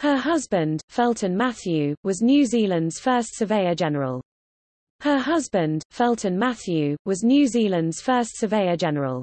Her husband, Felton Mathew, was New Zealand's first Surveyor General. Her husband, Felton Mathew, was New Zealand's first Surveyor General.